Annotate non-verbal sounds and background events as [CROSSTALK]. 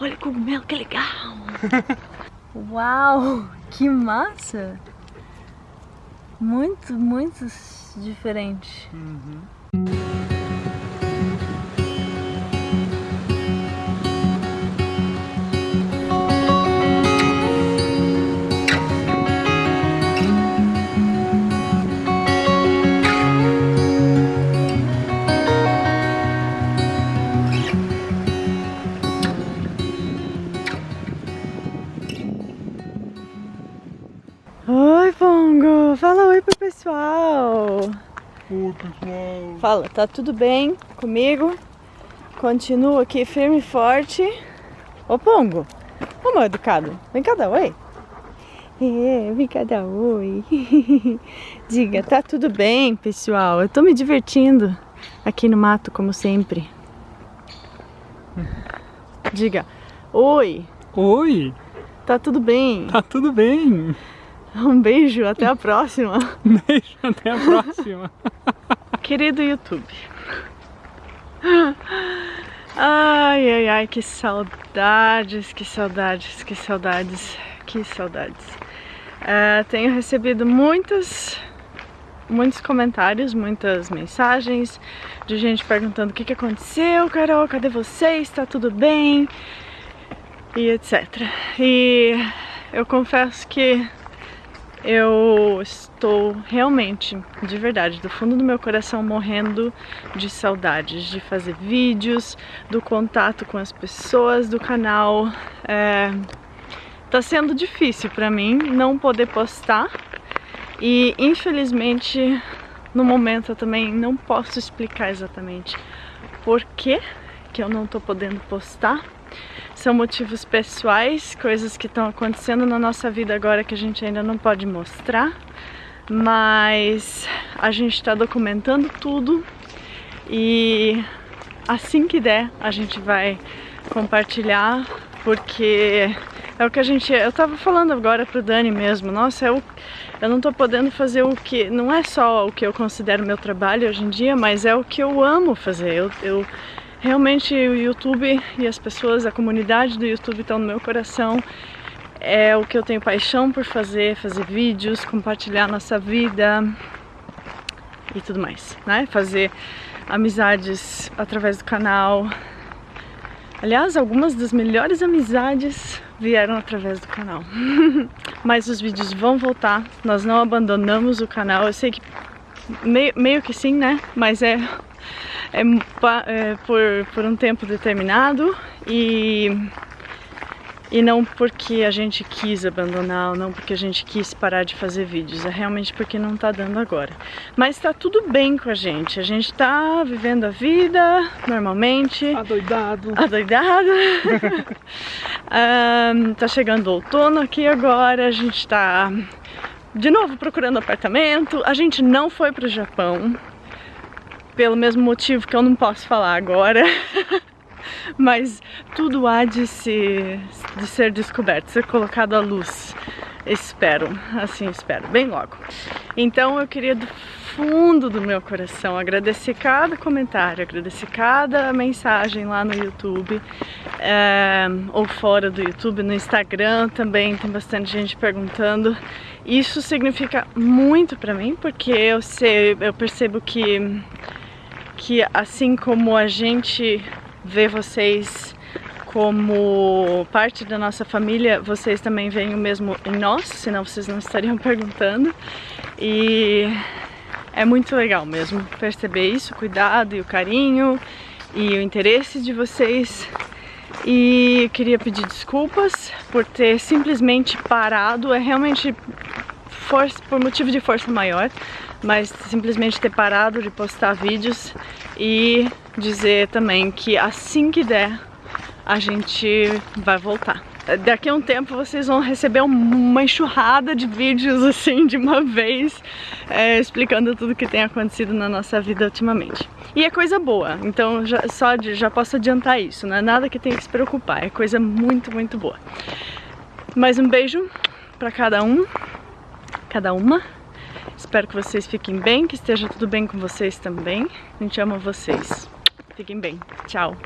Olha o cogumelo, que legal! [LAUGHS] Uau, que massa! Muito, muito diferente. Uhum. Pessoal! Oi, pessoal! Fala, tá tudo bem comigo? Continuo aqui firme e forte. Ô, Pongo! Ô, meu educado, vem cá dar oi! É, vem cá dar oi! [LAUGHS] Diga, tá tudo bem, pessoal? Eu tô me divertindo aqui no mato, como sempre. Diga, oi! Oi! Tá tudo bem? Tá tudo bem! [LAUGHS] Um beijo, até a próxima. Beijo, até a próxima. [LAUGHS] Querido YouTube. Ai, ai, ai, que saudades, que saudades, que saudades, que saudades. É, tenho recebido muitos, muitos comentários, muitas mensagens de gente perguntando o que, que aconteceu, Carol, cadê você? Está tudo bem? E etc. E eu confesso que eu estou realmente, de verdade, do fundo do meu coração morrendo de saudades de fazer vídeos, do contato com as pessoas do canal. É, tá sendo difícil para mim não poder postar e infelizmente no momento eu também não posso explicar exatamente por que que eu não tô podendo postar são motivos pessoais, coisas que estão acontecendo na nossa vida agora que a gente ainda não pode mostrar, mas a gente está documentando tudo e assim que der a gente vai compartilhar porque é o que a gente. Eu tava falando agora pro Dani mesmo, nossa, eu, eu não tô podendo fazer o que. Não é só o que eu considero meu trabalho hoje em dia, mas é o que eu amo fazer. Eu, eu Realmente o YouTube e as pessoas, a comunidade do YouTube estão no meu coração. É o que eu tenho paixão por fazer, fazer vídeos, compartilhar nossa vida e tudo mais, né? Fazer amizades através do canal. Aliás, algumas das melhores amizades vieram através do canal. [LAUGHS] Mas os vídeos vão voltar, nós não abandonamos o canal. Eu sei que meio, meio que sim, né? Mas é é, é, por, por um tempo determinado e, e não porque a gente quis abandonar, não porque a gente quis parar de fazer vídeos, é realmente porque não tá dando agora. Mas tá tudo bem com a gente, a gente tá vivendo a vida normalmente. Adoidado. Adoidado. um, [LAUGHS] tá chegando o outono aqui agora, a gente tá de novo procurando apartamento. A gente não foi pro Japão, pelo mesmo motivo que eu não posso falar agora. [LAUGHS] Mas tudo há de, se, de ser descoberto, ser colocado à luz. Espero, assim espero, bem logo. Então eu queria do fundo do meu coração agradecer cada comentário, agradecer cada mensagem lá no YouTube é, ou fora do YouTube, no Instagram também tem bastante gente perguntando. Isso significa muito pra mim porque eu sei, eu percebo que que assim como a gente vê vocês como parte da nossa família, vocês também veem o mesmo em nós, senão vocês não estariam [LAUGHS] perguntando. E é muito legal mesmo perceber isso, o cuidado e o carinho e o interesse de vocês. E queria pedir desculpas por ter simplesmente parado, é realmente força, por motivo de força maior, mas simplesmente ter parado de postar vídeos e dizer também que assim que der a gente vai voltar. Daqui a um tempo vocês vão receber uma enxurrada de vídeos assim de uma vez é, explicando tudo que tem acontecido na nossa vida ultimamente. E é coisa boa, então já, só de, já posso adiantar isso, não é nada que tenha que se preocupar, é coisa muito, muito boa. Mais um beijo para cada um, cada uma. Espero que vocês fiquem bem, que esteja tudo bem com vocês também. A gente ama vocês. Fiquem bem. Tchau.